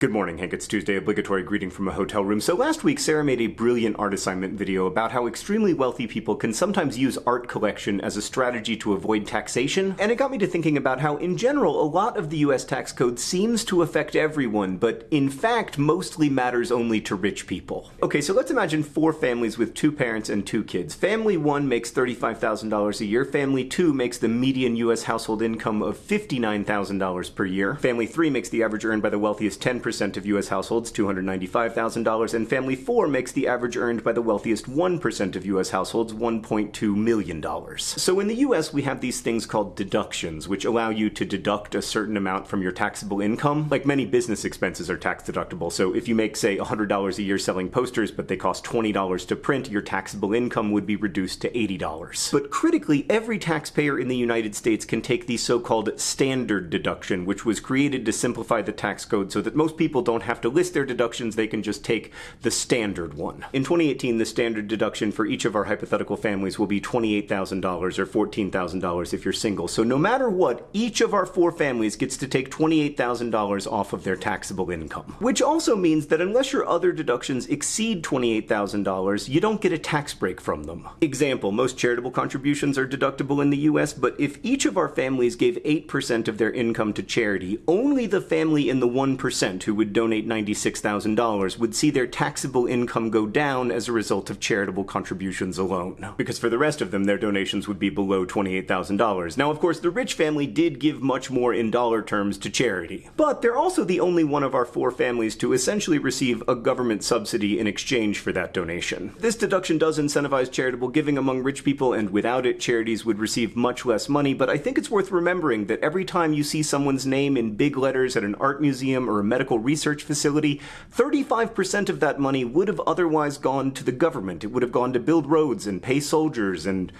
Good morning, Hank. It's Tuesday, obligatory greeting from a hotel room. So last week, Sarah made a brilliant art assignment video about how extremely wealthy people can sometimes use art collection as a strategy to avoid taxation. And it got me to thinking about how, in general, a lot of the US tax code seems to affect everyone, but in fact, mostly matters only to rich people. Okay, so let's imagine four families with two parents and two kids. Family one makes $35,000 a year. Family two makes the median US household income of $59,000 per year. Family three makes the average earned by the wealthiest 10% of U.S. households, $295,000, and family 4 makes the average earned by the wealthiest 1% of U.S. households $1.2 million. So in the U.S., we have these things called deductions, which allow you to deduct a certain amount from your taxable income. Like many business expenses are tax deductible, so if you make, say, $100 a year selling posters, but they cost $20 to print, your taxable income would be reduced to $80. But critically, every taxpayer in the United States can take the so-called standard deduction, which was created to simplify the tax code so that most people don't have to list their deductions, they can just take the standard one. In 2018, the standard deduction for each of our hypothetical families will be $28,000 or $14,000 if you're single. So no matter what, each of our four families gets to take $28,000 off of their taxable income. Which also means that unless your other deductions exceed $28,000, you don't get a tax break from them. Example, most charitable contributions are deductible in the US, but if each of our families gave 8% of their income to charity, only the family in the 1% who would donate $96,000 would see their taxable income go down as a result of charitable contributions alone. Because for the rest of them, their donations would be below $28,000. Now, of course, the rich family did give much more in dollar terms to charity. But they're also the only one of our four families to essentially receive a government subsidy in exchange for that donation. This deduction does incentivize charitable giving among rich people, and without it, charities would receive much less money, but I think it's worth remembering that every time you see someone's name in big letters at an art museum or a medical research facility, 35% of that money would have otherwise gone to the government. It would have gone to build roads and pay soldiers and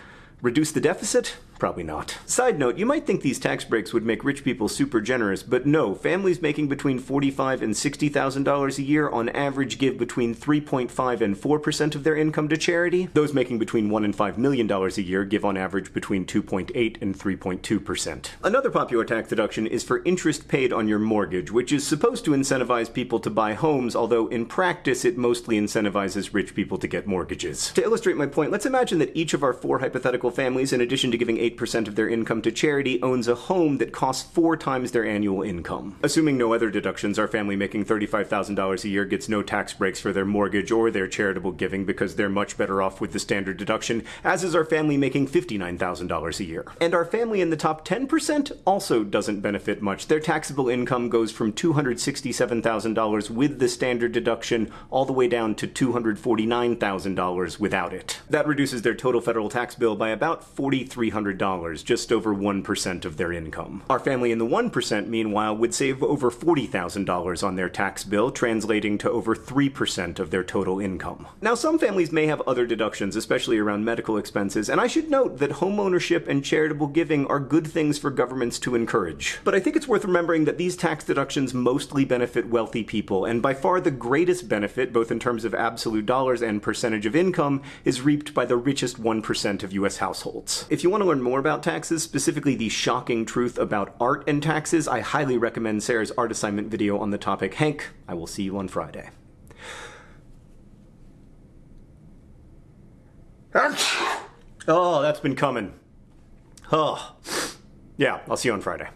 reduce the deficit? Probably not. Side note, you might think these tax breaks would make rich people super generous, but no, families making between $45 and $60,000 a year on average give between 3.5 and 4% of their income to charity. Those making between 1 and $5 million a year give on average between 2.8 and 3.2%. Another popular tax deduction is for interest paid on your mortgage, which is supposed to incentivize people to buy homes, although in practice it mostly incentivizes rich people to get mortgages. To illustrate my point, let's imagine that each of our four hypothetical families, in addition to giving 8% of their income to charity owns a home that costs four times their annual income. Assuming no other deductions, our family making $35,000 a year gets no tax breaks for their mortgage or their charitable giving because they're much better off with the standard deduction, as is our family making $59,000 a year. And our family in the top 10% also doesn't benefit much. Their taxable income goes from $267,000 with the standard deduction all the way down to $249,000 without it. That reduces their total federal tax bill by about $4,300, just over 1% of their income. Our family in the 1%, meanwhile, would save over $40,000 on their tax bill, translating to over 3% of their total income. Now, some families may have other deductions, especially around medical expenses, and I should note that homeownership and charitable giving are good things for governments to encourage. But I think it's worth remembering that these tax deductions mostly benefit wealthy people, and by far the greatest benefit, both in terms of absolute dollars and percentage of income, is reaped by the richest 1% of US households. If you want to learn more about taxes, specifically the shocking truth about art and taxes, I highly recommend Sarah's art assignment video on the topic. Hank, I will see you on Friday. Oh, that's been coming. Oh. Yeah, I'll see you on Friday.